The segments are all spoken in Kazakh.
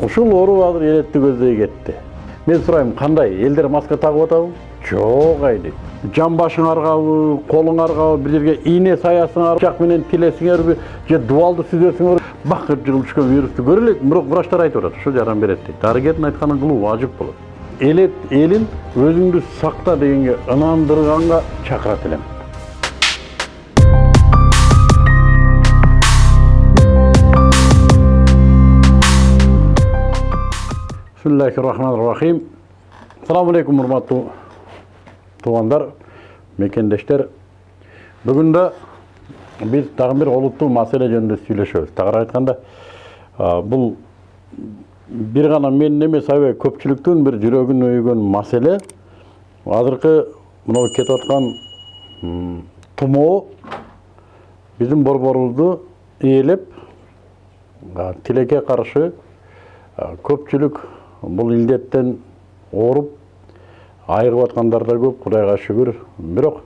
ушул оору азыр элетти көздөй кетти. Мен сурайм кандай элдер маска тагып атабы? Жок айдейт жан башың аргабы колуң аргабы бир жерге пычак менен тилесиңерби же дубалды сүзөсүңөр бакыр жыгылып түшкөн вирусту көрө элек бирок врачтар айтып атат ушул жардам берет дейт. Дарыгердин айтканын кылуу важып болот. Элет элин өзүңдү сакта дегенге ынандырганга чакырат элем. Бисмиллахи рахмани рахим саламу алейкум урматтуу туугандар мекендештер бүгүн да биз дагы бир олуттуу маселе жөнүндө сүйлөшөбүз тагыраак айтканда бул бир гана менин эмес аябай көпчүлүктүн бир жүрөгүн өйгөн маселе азыркы мынау кетип аткан тумоо биздин борборубузду ээлеп тилекке каршы көпчүлүк бул илдеттен ооруп айыгып аткандар да көп кудайга шүгүр бирок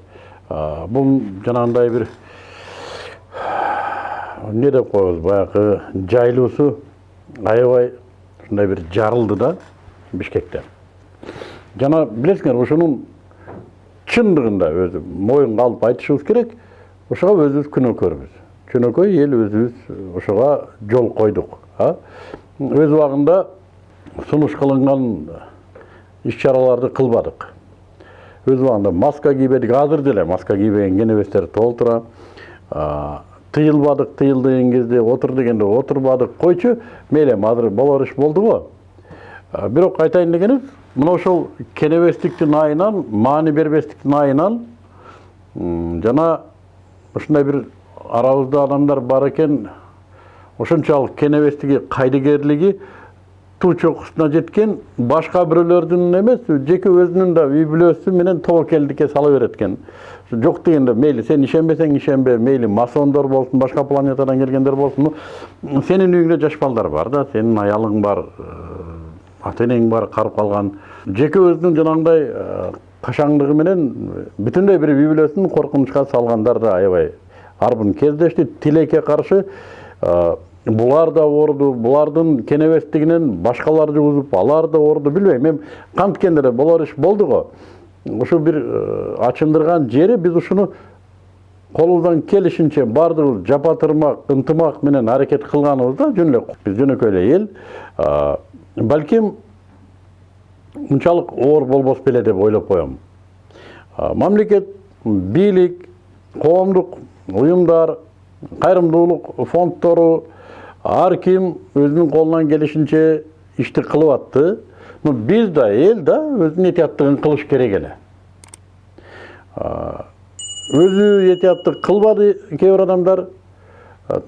бул жанагындай бир эмне деп коебуз баягы жайлуусу аябай ушундай бир жарылды да бишкекте жана билесиңер ушунун чындыгында өзү моюнга алып айтышыбыз керек ошого өзүбүз күнөөкөрбүз жөнөкөй эл өзүбүз ошого жол койдук өз убагында сунуш кылынган иш чараларды кылбадык. Өз убагында маска кийбедик. Азыр деле маска кийбеген кенебестер толтура тыйылбадык тыйыл деген кезде отур дегенде отурбадык. Койчу мейли эми азыр болор иш болду го. Бирок айтайын дегеним мына ошол кенебестиктин айынан маани бербестиктин айынан жана ушундай бир арабызда адамдар бар экен ошончолук кенебестиги кайдыгерлиги туу чокусуна жеткен башка бирөөлөрдүн эмес жеке өзүнүн да үй бүлөсү менен тобокелдикке сала берет экен жок дегенде мейли сен ишенбесең ишенбе мейли масондор болсун башка планетадан келгендер болсун сенин үйүңдө жаш балдар бар да сенин аялың бар ата энең бар карып калган жеке өзүнүн жанагындай кашаңдыгы менен бүтүндөй бир үй бүлөсүн коркунучка салгандар да аябай. Арбын кездешти тилекке каршы булар да ооруду булардын кенебестигинен башкалар жугузуп алар да ооруду билбейм эми канткенде да болор иш болду го ушу бир ачындырган жери биз ушуну колубуздан келишинче баардыгыбыз жапа тырмак ынтымак менен аракет кылганыбызда жөн эле биз жөнөкөй эле эл балким мынчалык оор болбос беле деп ойлоп коем мамлекет бийлик коомдук уюмдар кайрымдуулук фонддору ар ким өзүнүн колунан келишинче ишти кылып атты но биз да эл да өзүнүн этияттыгын кылыш керек эле этияттык кылбады кээ бир адамдар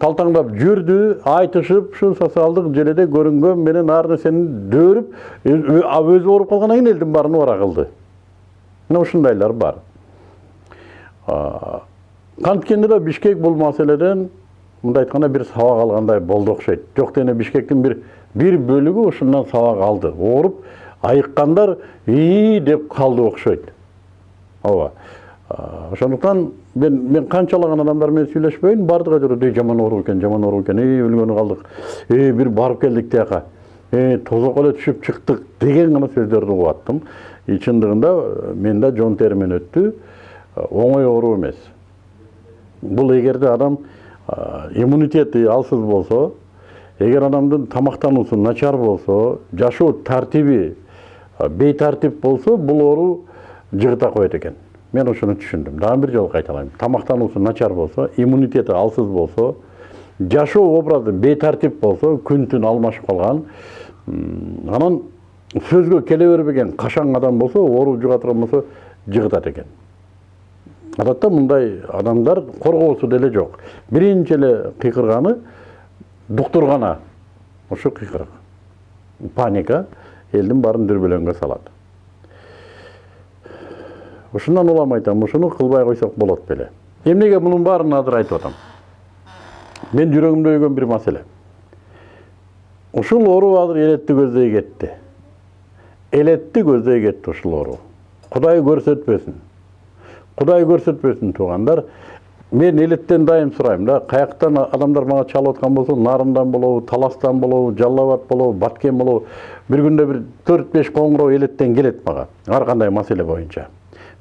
талтаңдап жүрдү айтышып ушу социалдык желеде көрүнгөн менен ар нерсени дөөрүп өзү ооруп калгандан кийин элдин баарын убара кылды мына ушундайлар бар канткенде да бишкек бул маселеден мындай айтканда бир сабак алгандай болду окшойт жок дегенде бишкектин бир бир бөлүгү ушундан сабак алды. Ооруп айыккандар ии деп калды окшойт ооба. Ошондуктан мен мен канчалаган адамдар менен сүйлөшпөйүн баардыгы ажыр жаман ооруп экен жаман ооруп экен эй өлгөнү калдык эй бир барып келдик тияка э тозокко эле түшүп чыктык деген гана сөздөрдү угуп аттым чындыгында менде жон теримен өттү. Оңой оору эмес. Бул эгерде адам иммунитети алсыз болсо эгер адамдын тамактануусу начар болсо жашоо тартиби бейтартип болсо бул оору жыгыта коет экен. Мен ошону түшүндүм. Дагы бир жолу кайталайм тамактануусу начар болсо иммунитети алсыз болсо жашоо образы бейтартип болсо күн түн алмашып калган анан сөзгө келе бербеген кашаң адам болсо оору жуга турган болсо жыгытат экен адатта мындай адамдар коргоосу деле жок биринчи эле кыйкырганы дуктур гана ушу паника элдин баарын дүрбөлөңгө салат ушундан улам айтам ушуну кылбай койсок болот беле эмнеге мунун баарын азыр айтып атам мен жүрөгүмдө өйгөн бир маселе ушул оору азыр элетти көздөй кетти элетти көздөй кетти ушул кудай көрсөтпөсүн кудай көрсөтпөсүн туугандар мен элеттен дайым сурайм да каяктан адамдар мага чалып аткан болсо нарындан болобу таластан болобу жалал абад болобу баткен болобу бир күндө бир төрт беш коңгуроо элеттен келет мага ар кандай маселе боюнча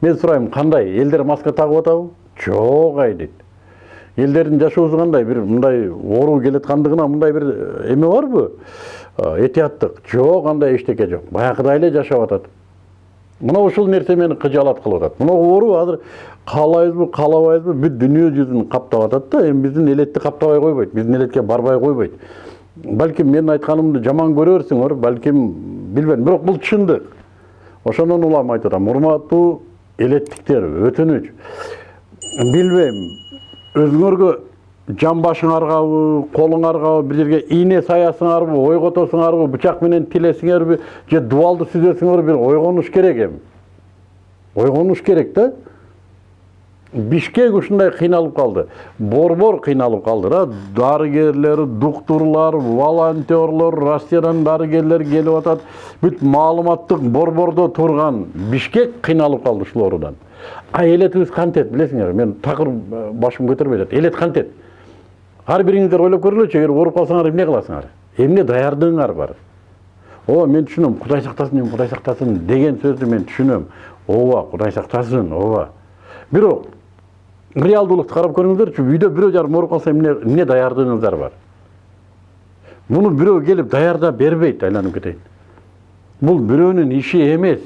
мен сурайм кандай элдер маска тагып атабы жок ай дейт элдердин жашоосу кандай бир мындай оору келаткандыгына мындай бир эме барбы этияттык жок андай эчтеке жок баягыдай эле жашап атат мына ушул нерсе мени кыжаалат кылып атат мына оору азыр каалайбызбы каалабайбызбы бүт дүнүйө жүзүн каптап атат да эми биздин элетти каптабай койбойт биздин элетке барбай койбойт. Балким менин айтканымды жаман көрөрсүңөр балким билбейм. Бирок бул чындык. Ошондон улам айтып атам урматтуу элеттиктер өтүнүч билбейм. Өзүңөргө жан башыңаргабы колуңаргабы бир жерге ийне саясыңарбы ойготосуңарбы бычак менен тилесиңерби же дубалды сүзөсүңөр бир ойгонуш керек эми ойгонуш керек да бишкек ушундай кыйналып калды борбор кыйналып калды да дарыгерлер доктурлар волонтерлор россиядан дарыгерлер келип атат бүт маалыматтык борбордо турган бишкек кыйналып калды ушул оорудан а элетибиз кантет билесиңерби мен такыр башым көтөрбөй атат элет кантет ар бириңиздер ойлоп көргүлөчү эгер ооруп калсаңар эмне кыласыңар эмне даярдыгыңар бар ооба мен түшүнөм кудай сактасын эми кудай сактасын деген сөздү мен түшүнөм ооба кудай сактасын ооба бирок реалдуулукту карап көрүңүздөрчү үйдө бирөө жарым ооруп калса эмне эмне даярдыгыңыздар бар муну бирөө келип даярдап бербейт айланып кетейин бул бирөөнүн иши эмес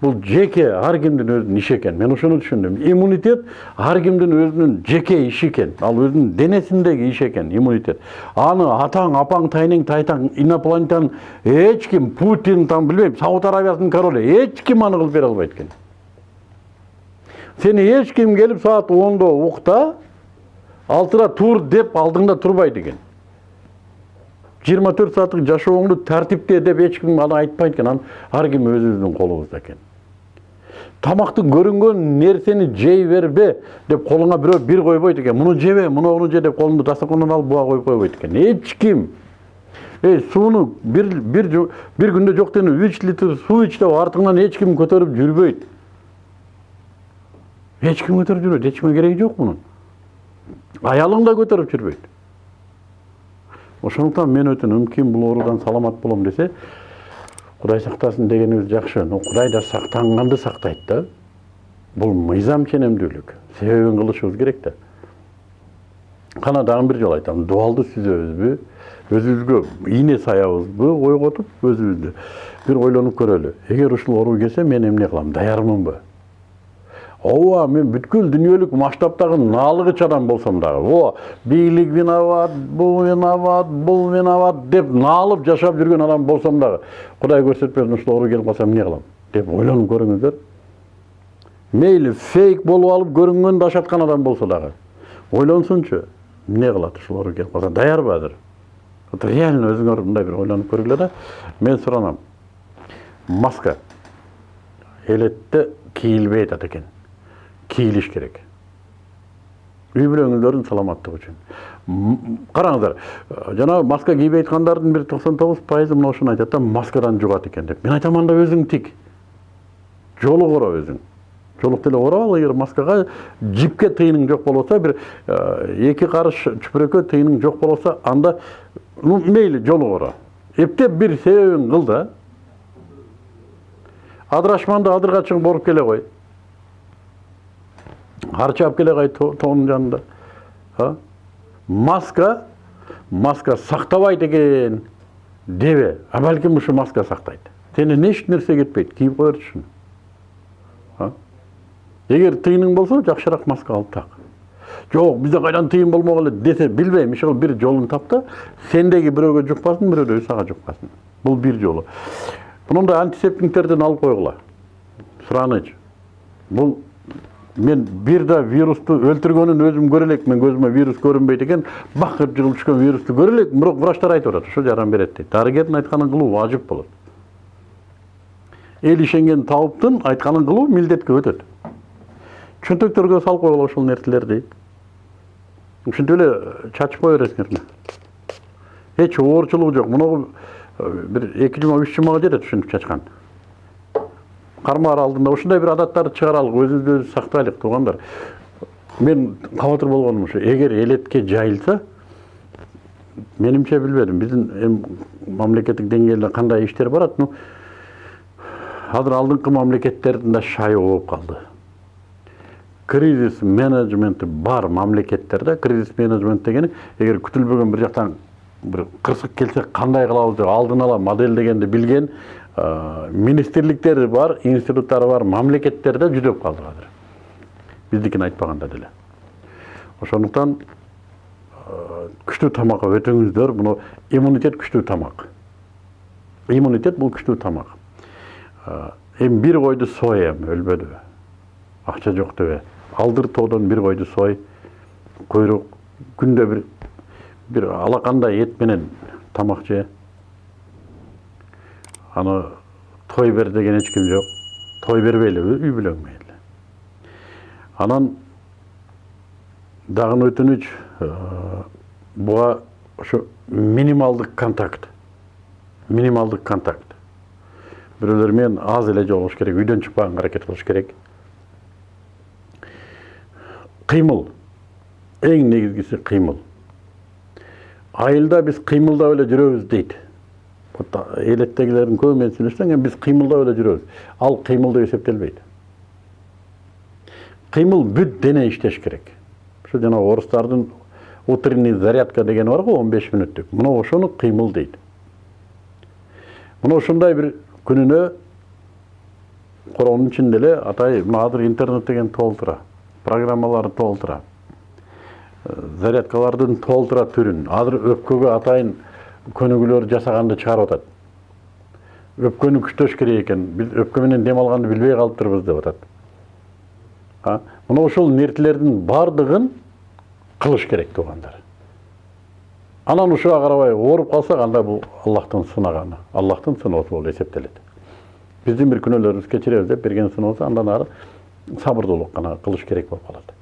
бул жеке ар кимдин өзүнүн иши экен мен ошону түшүндүм иммунитет ар кимдин өзүнүн жеке иши экен ал өзүнүн денесиндеги иш экен иммунитет аны атаң апаң тайнең тайтаң инопланетян эч ким путин там билбейм сауд арабиясынын королу эч ким аны кылып бере албайт экен сени эч ким келип саат ондо укта алтыда тур деп алдыңда турбайт экен жыйырма төрт сааттык жашооңду тартипте деп ким аны айтпайт экен анан ар ким өзүбүздүн колубузда экен тамакты көрүнгөн нерсени жей бербе деп колуңа бирөө бир койбойт экен муну жебе мунуну же деп колуңду дастаркандан алып буга коюп койбойт экен эч ким эй сууну бир бир бир күндө жок дегенде үч литр суу ич деп көтөрүп жүрбөйт эч ким көтөрүп жүрбөйт эч кимге кереги жок мунун аялың да көтөрүп жүрбөйт ошондуктан мен өтүнөм ким бул оорудан саламат болом десе құдай сақтасын дегеніміз жақсы. Но құдай да сақтанғанды сақтайды да. Бұл мыйзам сенемдүүлүк себебин кылышыбыз керек да кана дагы бир жолу айтам дуалды сүзөбүзбү өзүбүзгө ийне саябызбы ойготуп өзүбүздү бир ойлонуп көрөлү эгер ушул оору келсе мен эмне кылам даярмынбы ооба мен бүткүл дүниелік масштабтагы наалыгыч адам болсом дагы ооба бийлик виноват бул виноват бул виноват деп наалып жашап жүргөн адам болсом дагы кудай көрсөтпөсүн ушул оору келип калса эмне кылам деп ойлонуп көрүңүздөр мейли фейк болуп алып көрүнгөн дашаткан адам болсо дагы ойлонсунчу эмне кылат ушул оору келип калса даярбы азыр вот реально өзүңөр мындай бир ойлонуп көргүлө да мен суранам маска. Элетте кийилбей атат экен кийлиш керек үй бүлөңүздөрдүн саламаттыгы үчүн караңыздар жанагы маска кийбей аткандардын бир токсон тогуз пайызы мына ушуну айтат да маскадан жугат экен деп мен айтам анда өзүң тик жолу кура өзүң жолук деле кура ал эгер маскага жипке тыйының жок болбосо бир эки карыш чүпүрөккө тыйының жок болбосо анда ну мейли жолу кура эптеп бир себебин кыл да адырашманды адырга чыгып оруп келе кой харчы алып келе кай тоонун жанында маска маска сактабайт экен дебе а балким ушу маска сактайт сенен эч нерсе кетпейт кийип коерсуң эгер тыйының болсо жакшыраак маска алып так жок бизде кайдан тыйын болмок эле десе билбейм иши бир жолун тап да сендеги бирөөгө жукпасын бирөөдөги сага жукпасын бул бир жолу мындай антисептиктерден алып койгула суранычы бул мен бир да вирусту өлтүргөнүн өзүм көрө элекмин көзүмө вирус көрүнбөйт экен бакыр жыгылып түшкөн вирусту көрө элекмин бирок врачтар айтып атат ушул жардам берет дейт дарыгердин айтканын кылуу важып болот эл ишенген табыптын айтканын кылуу милдетке өтөт чөнтөктөргө салып койгула ушул нерселерди ушинтип эле чачып кое бересиңер эч оорчулугу жок. Мунагу бир эки жума үч жумага жетет ушинтип чачкан. Кармаар алдында ушундай бир адаттарды чыгаралык өзүбүздү өзүбүз сактайлык туугандар мен кабатыр болгонум ушу эгер элетке жайылса менимче билбедим биздин эми мамлекеттик деңгээлде кандай иштер барат ну азыр алдыңкы мамлекеттердин да шайы болуп калды кризис менеджменти бар мамлекеттерде кризис менеджмент дегени эгер күтүлбөгөн бир жактан бир кырсык келсе кандай кылабыз деп алдын ала модельдегенди билген министрликтери бар институттары бар мамлекеттерде жүдөп калдык азыр биздикин айтпаганда деле ошондуктан күчтүү тамакка өтүңүздөр муну иммунитет күчтүү тамак иммунитет бул күчтүү тамак эми бир койду соям өлбөдү акча жок дебе алдыр тоодон бир койду сой куйрук күндө бир бир алакандай эт менен тамак же аны той бер деген эч ким жок той бербейли үй бүлөң мейли анан дагы өтүнүч буга ошо минималдык контакт минималдык контакт бирөөлөр менен аз эле жолугуш керек үйдөн чыкпаганга аракет кылыш керек кыймыл эң негизгиси кыймыл айылда биз кыймылдап эле жүрөбүз дейт менен сүйлөшсөң эми биз кыймылдап эле жүрөбүз ал кыймыл деп эсептелбейт кыймыл бүт дене иштеш керек ушу жана орустардын утренний зарядка дегени бар го он беш мүнөттүк мына ошону кыймыл дейт мына ушундай бир күнүнө коронун ичинде эле атай мына азыр интернет деген толтура программалар толтура зарядкалардын толтура түрүн азыр өпкөгө атайын көнүгүүлөр жасаганды чыгарып атат. Өпкөнү күчтөш керек экен биз өпкө менен дем алганды билбей калыптырбыз деп атат. Мына ушул нерселердин баардыгын кылыш керек туугандар. Анан ушуга карабай ооруп калсак анда бул аллахтын сынаганы аллахтын сыноосу болуп эсептелет. Биздин бир күнөөлөрүбүз кечиребиз деп берген сыноосу андан ары сабырдуулук гана кылыш керек болуп калат.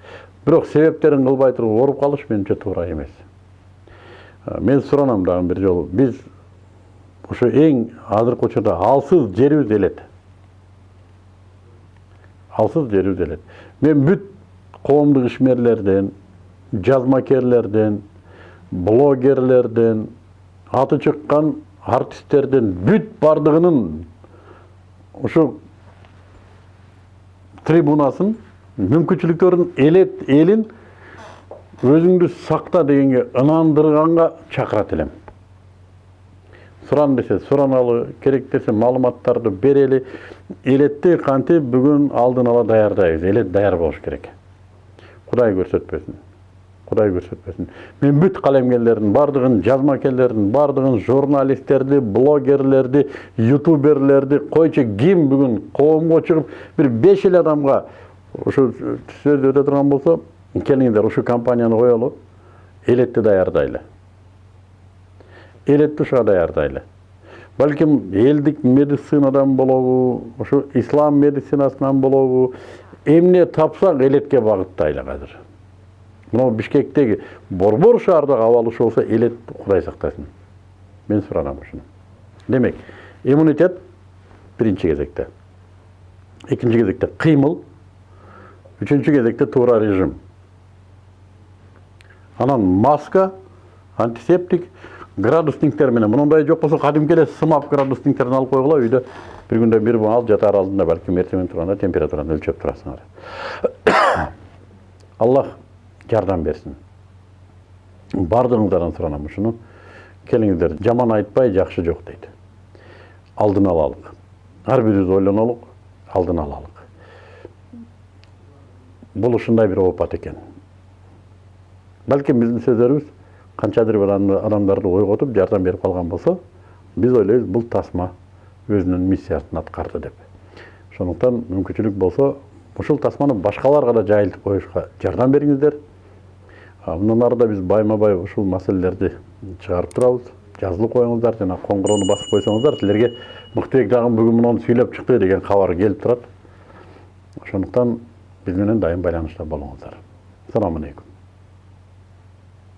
Бирок себептерин кылбай туруп ооруп калыш менимче туура эмес. Мен суранам дагы бир жолу биз ошо эң азыркы учурда алсыз жерибиз элет алсыз жерибиз элет мен бүт коомдук ишмерлерден жазмакерлерден блогерлерден аты чыккан артисттерден бүт баардыгынын ушу трибунасын мүмкүнчүлүктөрүн элет элин өзүңдү сакта дегенге ынандырганга чакырат элем суран десе сураналы керек десе маалыматтарды берели элетти кантип бүгүн алдын ала даярдайбыз элет даяр болуш керек. Кудай көрсөтпөсүн кудай көрсөтпөсүн мен бүт калемгерлердин баардыгын жазмакерлердин баардыгын журналисттерди блогерлерди ютуберлерди койчу ким бүгүн коомго чыгып бир беш эле адамга ошо сөз өтө турган болсо келиңиздер ушу компанияны коелу элетти даярдайлы элетти ушуга даярдайлы балким элдик медицинадан болобу ушу ислам медицинасынан болобу эмне тапсак элетке багыттайлы азыр мына бишкектеги борбор шаардагы абал ушу болсо элет кудай сактасын мен суранам ушуну демек иммунитет биринчи кезекте экинчи кезекте кыймыл үчүнчү кезекте туура режим анан маска антисептик градусниктер менен мындай жок болсо кадимки эле сымап градусниктерин алып койгула үйдө бир күндө бир маал жатаар алдында балким эртең менен турганда температураны өлчөп турасыңар аллах жардам берсин баардыгыңыздардан суранам ушуну келиңиздер жаман айтпай жакшы жок дейт алдын алалык ар бирибиз ойлонолук алдын алалык бул ушундай бир оопат экен балким биздин сөздөрүбүз канчадыр бир адамдарды ойготуп жардам берип калган болсо биз ойлойбуз бул тасма өзүнүн миссиясын аткарды деп. Ошондуктан мүмкүнчүлүк болсо ушул тасманы башкаларга да жайылтып коюшка жардам бериңиздер мындан ары да биз байма бай ушул маселелерди чыгарып турабыз жазылып коюңуздар жана коңгуроону басып койсоңуздар силерге мыктыбек дагы бүгүн муну сүйлөп чыкты деген кабар келип турат ошондуктан биз менен дайым байланышта болуңуздар саламу алейкум.